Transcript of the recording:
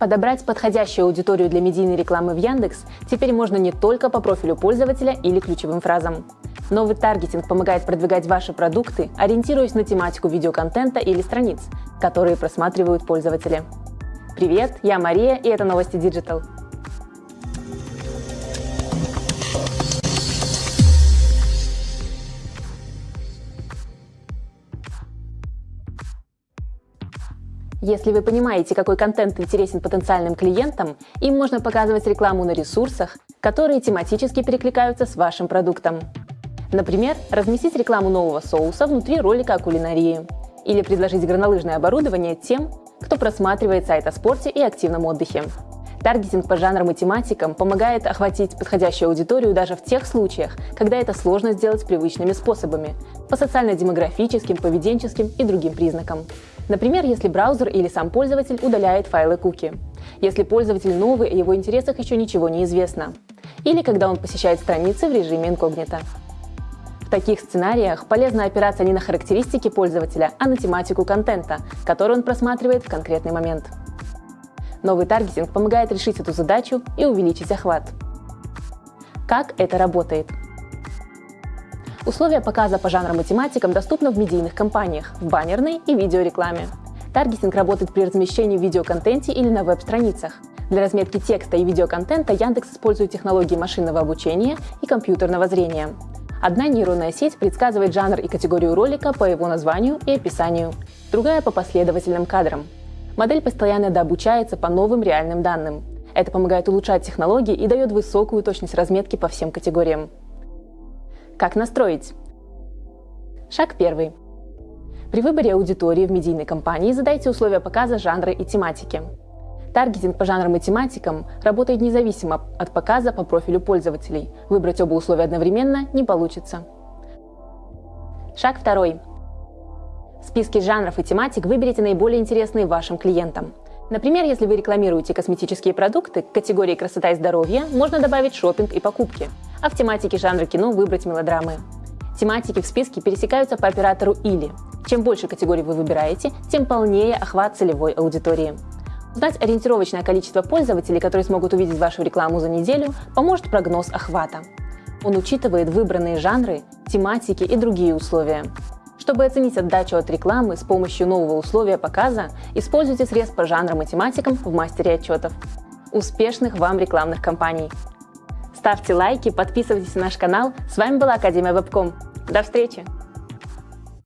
Подобрать подходящую аудиторию для медийной рекламы в Яндекс теперь можно не только по профилю пользователя или ключевым фразам. Новый таргетинг помогает продвигать ваши продукты, ориентируясь на тематику видеоконтента или страниц, которые просматривают пользователи. Привет, я Мария, и это новости Digital. Если вы понимаете, какой контент интересен потенциальным клиентам, им можно показывать рекламу на ресурсах, которые тематически перекликаются с вашим продуктом. Например, разместить рекламу нового соуса внутри ролика о кулинарии. Или предложить горнолыжное оборудование тем, кто просматривает сайт о спорте и активном отдыхе. Таргетинг по жанрам и тематикам помогает охватить подходящую аудиторию даже в тех случаях, когда это сложно сделать привычными способами, по социально-демографическим, поведенческим и другим признакам. Например, если браузер или сам пользователь удаляет файлы куки. Если пользователь новый и его интересах еще ничего не известно. Или когда он посещает страницы в режиме инкогнито. В таких сценариях полезно опираться не на характеристики пользователя, а на тематику контента, который он просматривает в конкретный момент. Новый таргетинг помогает решить эту задачу и увеличить охват. Как это работает? Условия показа по жанрам и тематикам доступны в медийных кампаниях, в баннерной и видеорекламе. Таргетинг работает при размещении в видеоконтенте или на веб-страницах. Для разметки текста и видеоконтента Яндекс использует технологии машинного обучения и компьютерного зрения. Одна нейронная сеть предсказывает жанр и категорию ролика по его названию и описанию, другая по последовательным кадрам. Модель постоянно дообучается по новым реальным данным. Это помогает улучшать технологии и дает высокую точность разметки по всем категориям. Как настроить? Шаг первый. При выборе аудитории в медийной кампании задайте условия показа жанра и тематики. Таргетинг по жанрам и тематикам работает независимо от показа по профилю пользователей. Выбрать оба условия одновременно не получится. Шаг второй. В списке жанров и тематик выберите наиболее интересные вашим клиентам. Например, если вы рекламируете косметические продукты, к категории «красота и здоровье» можно добавить шопинг и покупки – а в тематике жанра кино выбрать мелодрамы. Тематики в списке пересекаются по оператору «или». Чем больше категорий вы выбираете, тем полнее охват целевой аудитории. Узнать ориентировочное количество пользователей, которые смогут увидеть вашу рекламу за неделю, поможет прогноз охвата. Он учитывает выбранные жанры, тематики и другие условия. Чтобы оценить отдачу от рекламы с помощью нового условия показа, используйте срез по жанрам и тематикам в мастере отчетов. Успешных вам рекламных кампаний! Ставьте лайки, подписывайтесь на наш канал. С вами была Академия Вебком. До встречи!